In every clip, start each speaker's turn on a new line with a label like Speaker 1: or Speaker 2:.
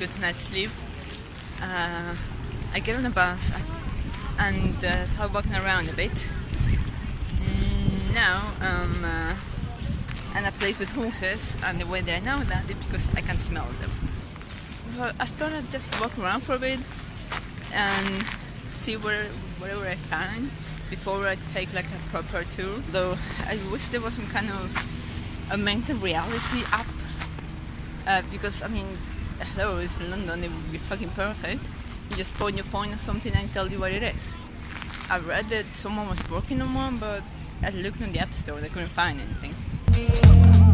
Speaker 1: good night's sleep. Uh, I get on a bus and uh, start walking around a bit. Mm, now, um, uh, and I play with horses, and the way that I know that is because I can smell them. So I thought I'd just walk around for a bit and see where whatever I find before I take like a proper tour. Though I wish there was some kind of augmented reality app uh, because I mean, hello, it's London. It would be fucking perfect. You just point your phone or something and tell you what it is. I read that someone was working on one, but I looked in the app store. They couldn't find anything.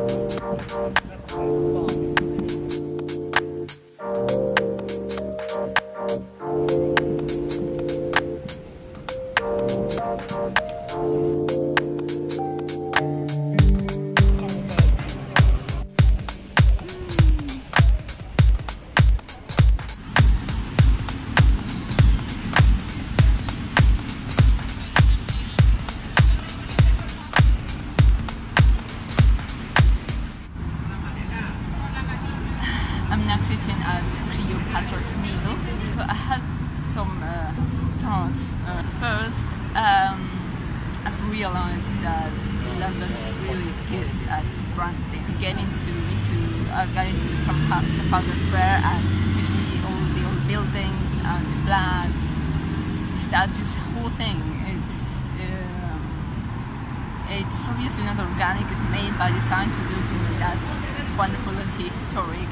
Speaker 1: I'm realized that London is really good at branding. Get into into I got into Trafalgar Square and you see all the old buildings and the flag, the statues, the whole thing. It's um, it's obviously not organic. It's made by design to look in that wonderful and historic,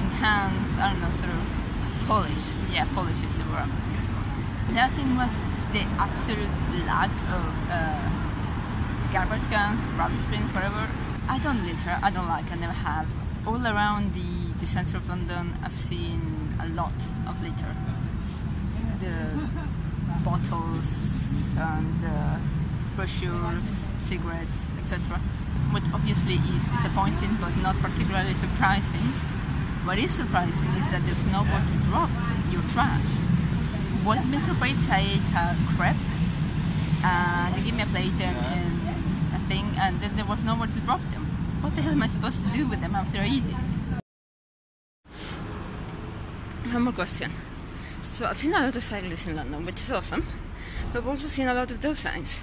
Speaker 1: enhanced, I don't know, sort of polish. Yeah, polish is the word other thing was the absolute lack of uh, garbage cans, rubbish bins, whatever. I don't litter. I don't like. I never have. All around the, the centre of London, I've seen a lot of litter. The bottles and uh, brochures, cigarettes, etc. What obviously is disappointing but not particularly surprising. What is surprising is that there's nowhere to drop your trash. I've been surprised, I ate a crepe and they gave me a plate and, and a thing and then there was nowhere to drop them. What the hell am I supposed to do with them after I eat it? One more question. So I've seen a lot of cyclists in London, which is awesome. But I've also seen a lot of those signs.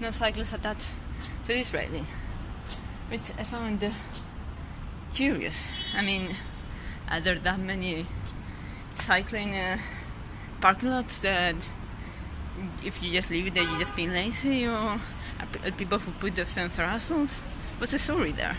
Speaker 1: No cyclists attached to this railing. Which I found uh, curious. I mean, are there that many cycling uh, parking lots that if you just leave it there, you're just being lazy, or uh, pe- are uh, people who put themselves are assholes? What's the story there?